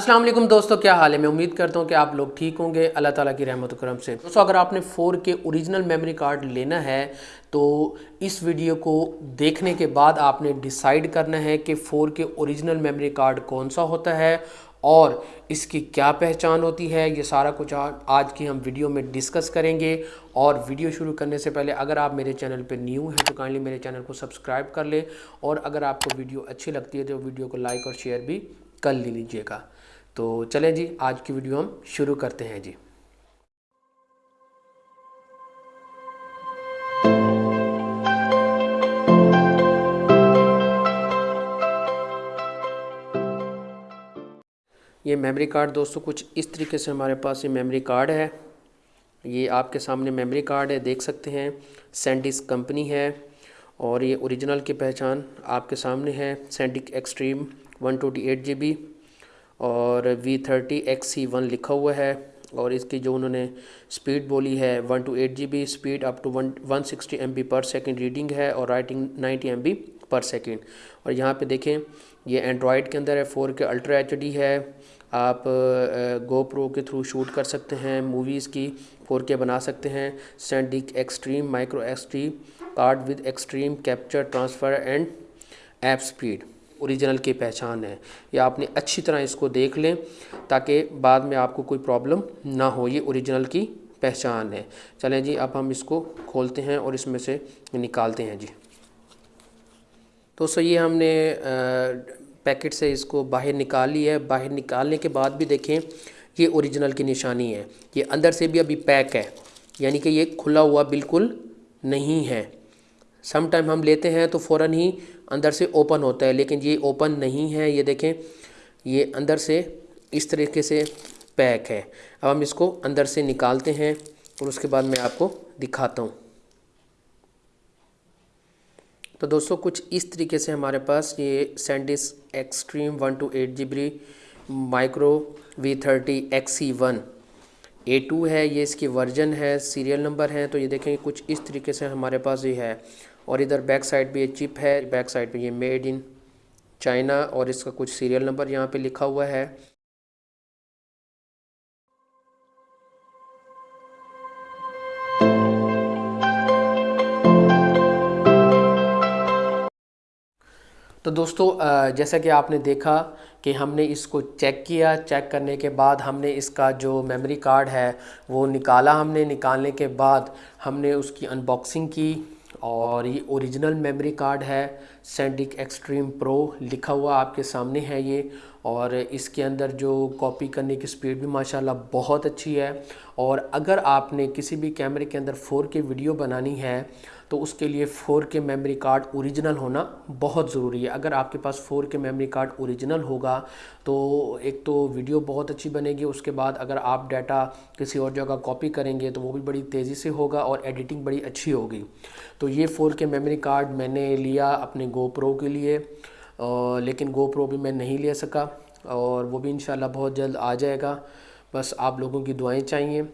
अस्सलाम वालेकुम दोस्तों, क्या हाल है? मैं उम्मीद करता हूँ कि आप लोग ठीक होंगे। अल्लाह ताला की रहमत करम से। दोस्तों, अगर आपने फ़ोर के ओरिजिनल मेमोरी कार्ड लेना है तो इस वीडियो को देखने के बाद आपने डिसाइड करना है कि फ़ोर के ओरिजिनल मेमोरी कार्ड कौन सा होता है और इसकी क्या पहचान होती है। ये सारा कुछ आज की हम वीडियो में डिस्कस करेंगे। और वीडियो शुरू करने से पहले, अगर आप मेरे चैनल पर न्यू हैं तो काइंडली मेरे चैनल को सब्सक्राइब कर लें। और अगर आपको वीडियो अच्छी लगती है तो वीडियो को लाइक और शेयर भी कर लीजिएगा। तो चलें जी, आज की वीडियो हम शुरू करते हैं जी। ये मेमोरी कार्ड दोस्तों, कुछ इस तरीके से हमारे पास ये मेमोरी कार्ड है। ये आपके सामने मेमोरी कार्ड है, देख सकते हैं। सेंडिस कंपनी है और ये ओरिजिनल की पहचान आपके सामने है SanDisk extreme one twenty eight G B और V thirty X C one लिखा हुआ है और इसकी जो उन्होंने स्पीड बोली है one two eight G B, speed up to one one sixty M B per second reading है और writing ninety M B per second और यहाँ पे देखें, ये एंड्रॉयड के अंदर है फोर के अल्ट्रा एच डी है। आप गो प्रो के थ्रू शूट कर सकते हैं मूवीज़ की फोर के बना सकते हैं। SanDisk extreme micro extreme card with extreme capture transfer and app speed original की पहचान है। या आपने अच्छी तरह इसको देख लें, ताकि बाद में आपको कोई प्रॉब्लम ना हो, ये ओरिजिनल की पहचान है। चलें जी, अब हम इसको खोलते हैं और इसमें से निकालते हैं जी। तो सो ये हमने पैकेट से इसको बाहर निकाल है। बाहर निकालने के बाद भी देखें, ये ओरिजिनल की निशानी है। ये अंदर से भी अभी पैक है, यानी कि ये खुला हुआ बिल्कुल नहीं है। सम टाइम हम लेते हैं तो फ़ौर ही अंदर से ओपन होता है, लेकिन ये ओपन नहीं है, ये देखें, ये अंदर से इस तरीके से पैक है। अब हम इसको अंदर से निकालते हैं और उसके बाद मैं आपको दिखाता हूँ। तो दोस्तों, कुछ इस तरीके से हमारे पास ये SanDisk extreme one two eight G B micro V thirty X C one A two है, ये इसकी वर्जन है सीरियल नंबर है तो ये देखें, कुछ इस तरीके से हमारे पास ये है। और इधर बैक साइड पे ये चिप है, बैक साइड पे ये मेड इन चाइना और इसका कुछ सीरियल नंबर यहाँ पे लिखा हुआ है। तो दोस्तों जैसा कि आपने देखा कि हमने इसको चेक किया, चेक करने के बाद हमने इसका जो मेमोरी कार्ड है वो निकाला हमने। निकालने के बाद हमने उसकी अनबॉक्सिंग की। और ये ओरिजिनल मेमोरी कार्ड है सेंडिक एक्सट्रीम प्रो लिखा हुआ आपके सामने है ये। और इसके अंदर जो कॉपी करने की स्पीड भी माशाल्लाह बहुत अच्छी है। और अगर आपने किसी भी कैमरे के अंदर फ़ोर के वीडियो बनानी है तो उसके लिए four K memory card original होना बहुत ज़रूरी है। अगर आपके पास four K memory card original होगा तो एक तो वीडियो बहुत अच्छी बनेगी, उसके बाद अगर आप डाटा किसी और जगह कॉपी करेंगे तो वो भी बड़ी तेज़ी से होगा और एडिटिंग बड़ी अच्छी होगी। तो ये फ़ोर के मेमोरी कार्ड मैंने लिया अपने गोप्रो के लिए। लेकिन गो प्रो भी मैं नहीं ले सका और वो भी इन बहुत जल्द आ जाएगा। बस आप लोगों की दुआएँ चाहिए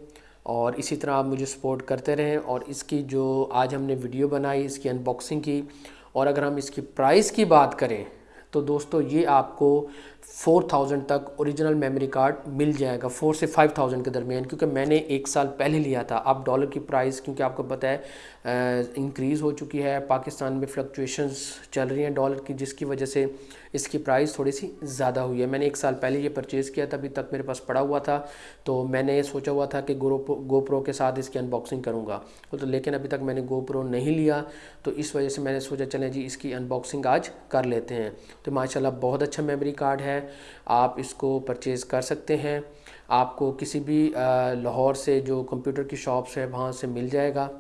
और इसी तरह आप मुझे सपोर्ट करते रहें और इसकी जो आज हमने वीडियो बनाई, इसकी अनबॉक्सिंग की और अगर हम इसकी प्राइस की बात करें तो दोस्तों ये आपको फोर थाउज़ेंड तक ओरिजिनल मेमोरी कार्ड मिल जाएगा फोर से फाइव थाउज़ेंड के दरमियान, क्योंकि मैंने एक साल पहले लिया था। अब डॉलर की प्राइस क्योंकि आपको पता है इंक्रीज़ हो चुकी है, पाकिस्तान में फ्लक्चुएशंस चल रही हैं डॉलर की, जिसकी वजह से इसकी प्राइस थोड़ी सी ज़्यादा हुई है। मैंने एक साल पहले ये परचेज़ किया था, अभी तक मेरे पास पड़ा हुआ था तो मैंने सोचा हुआ था कि गो गो प्रो के साथ इसकी अनबॉक्सिंग करूँगा। तो लेकिन अभी तक मैंने गो प्रो नहीं लिया तो इस वजह से मैंने सोचा, चलें जी, इसकी अनबॉक्सिंग आज कर लेते हैं। तो माशाल्लाह बहुत अच्छा मेमोरी कार्ड है। आप इसको परचेज़ कर सकते हैं। आपको किसी भी लाहौर से जो कंप्यूटर की शॉप्स है, वहाँ से मिल जाएगा।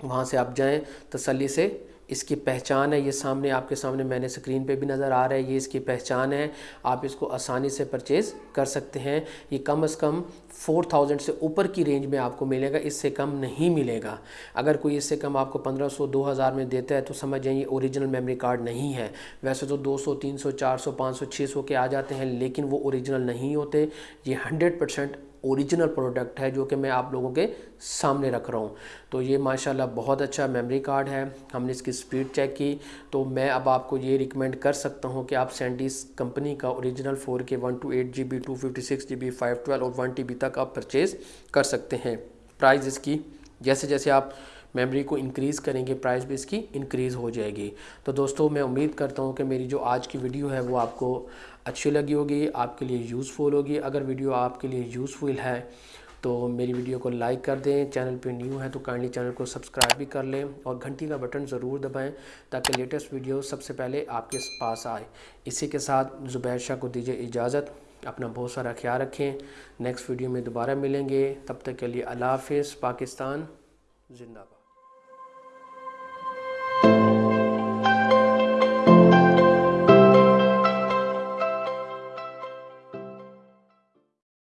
वहाँ से आप जाएँ तसली से इसकी पहचान है, ये सामने आपके सामने मैंने स्क्रीन पे भी नज़र आ रहा है, ये इसकी पहचान है, आप इसको आसानी से परचेज़ कर सकते हैं। ये कम अज़ कम फोर थाउज़ेंड से ऊपर की रेंज में आपको मिलेगा, इससे कम नहीं मिलेगा। अगर कोई इससे कम आपको पंद्रह सौ, दो हज़ार में देता है तो समझ जाइए ओरिजिनल मेमोरी कार्ड नहीं है। वैसे तो दो सौ, तीन सौ, चार सौ, पाँच सौ छः सौ के आ जाते हैं, लेकिन वो ओरिजिनल नहीं होते। ये हंड्रेड परसेंट ओरिजिनल प्रोडक्ट है जो कि मैं आप लोगों के सामने रख रहा हूँ। तो ये माशाल्लाह बहुत अच्छा मेमोरी कार्ड है। हमने इसकी स्पीड चेक की। तो मैं अब आपको ये रिकमेंड कर सकता हूँ कि आप सैंडिस कंपनी का original four K one two eight G B two fifty six G B five twelve और वन टी बी तक आप परचेज़ कर सकते हैं। प्राइस इसकी जैसे जैसे आप मेमोरी को इंक्रीज़ करेंगे प्राइस भी इसकी इंक्रीज़ हो जाएगी। तो दोस्तों, मैं उम्मीद करता हूँ कि मेरी जो आज की वीडियो है, वो आपको अच्छी लगी होगी, आपके लिए यूज़फुल होगी। अगर वीडियो आपके लिए यूज़फुल है तो मेरी वीडियो को लाइक कर दें। चैनल पे न्यू है तो काइंडली चैनल को सब्सक्राइब भी कर लें और घंटी का बटन ज़रूर दबाएँ, ताकि लेटेस्ट वीडियो सबसे पहले आपके पास आए। इसी के साथ ज़ुबैर शाह को दीजिए इजाज़त। अपना बहुत सारा ख्याल रखें। नेक्स्ट वीडियो में दोबारा मिलेंगे। तब तक के लिए अल्लाह हाफिज़। पाकिस्तान ज़िंदा